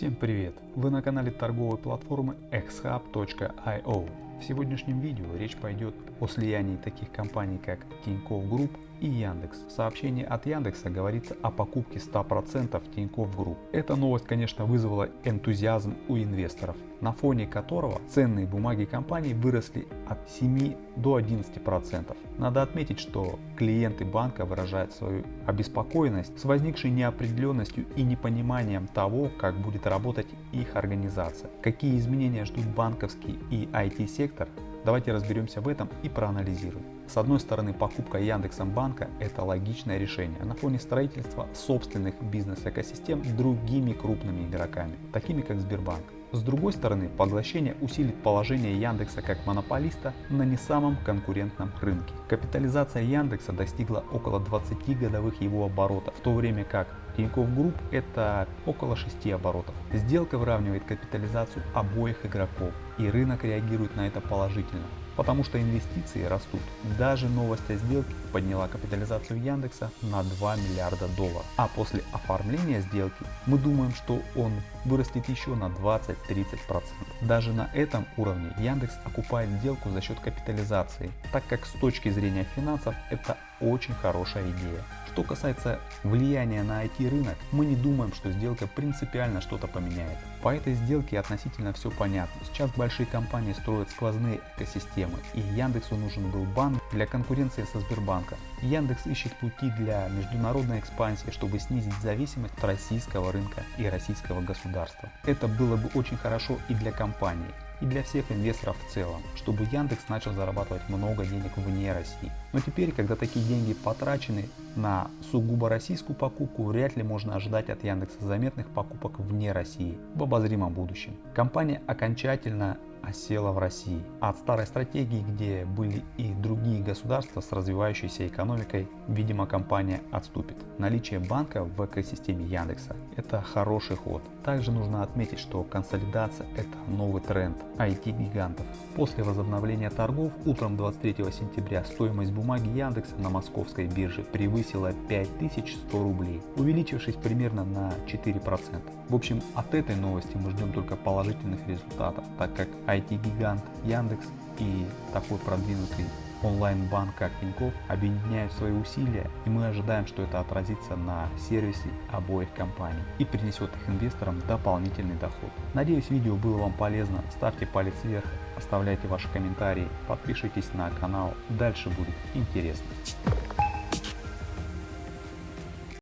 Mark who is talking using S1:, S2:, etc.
S1: Всем привет! Вы на канале торговой платформы xhub.io. В сегодняшнем видео речь пойдет о слиянии таких компаний как Тинькофф Групп и Яндекс. В сообщении от Яндекса говорится о покупке 100% Тинькофф Групп. Эта новость, конечно, вызвала энтузиазм у инвесторов, на фоне которого ценные бумаги компании выросли от 7 до 11%. Надо отметить, что клиенты банка выражают свою обеспокоенность с возникшей неопределенностью и непониманием того, как будет работать их организация. Какие изменения ждут банковский и IT-сектор, Давайте разберемся в этом и проанализируем. С одной стороны, покупка Яндексом банка – это логичное решение на фоне строительства собственных бизнес-экосистем другими крупными игроками, такими как Сбербанк. С другой стороны, поглощение усилит положение Яндекса как монополиста на не самом конкурентном рынке. Капитализация Яндекса достигла около 20 годовых его оборотов, в то время как Тинькофф Групп это около 6 оборотов. Сделка выравнивает капитализацию обоих игроков и рынок реагирует на это положительно потому что инвестиции растут. Даже новость о сделке подняла капитализацию Яндекса на 2 миллиарда долларов. А после оформления сделки мы думаем, что он вырастет еще на 20-30%. Даже на этом уровне Яндекс окупает сделку за счет капитализации, так как с точки зрения финансов это очень хорошая идея. Что касается влияния на IT-рынок, мы не думаем, что сделка принципиально что-то поменяет. По этой сделке относительно все понятно. Сейчас большие компании строят сквозные экосистемы и Яндексу нужен был банк для конкуренции со Сбербанком. Яндекс ищет пути для международной экспансии, чтобы снизить зависимость от российского рынка и российского государства. Это было бы очень хорошо и для компании и для всех инвесторов в целом, чтобы Яндекс начал зарабатывать много денег вне России. Но теперь, когда такие деньги потрачены на сугубо российскую покупку, вряд ли можно ожидать от Яндекса заметных покупок вне России в обозримом будущем. Компания окончательно осела в России. От старой стратегии, где были и другие государства с развивающейся экономикой, видимо компания отступит. Наличие банка в экосистеме Яндекса – это хороший ход. Также нужно отметить, что консолидация – это новый тренд IT-гигантов. После возобновления торгов утром 23 сентября стоимость бумаги Яндекса на московской бирже превысила 5100 рублей, увеличившись примерно на 4%. В общем, от этой новости мы ждем только положительных результатов, так как IT-гигант Яндекс и такой продвинутый онлайн-банк как Тинькофф объединяют свои усилия и мы ожидаем, что это отразится на сервисе обоих компаний и принесет их инвесторам дополнительный доход. Надеюсь видео было вам полезно, ставьте палец вверх, оставляйте ваши комментарии, подпишитесь на канал, дальше будет интересно.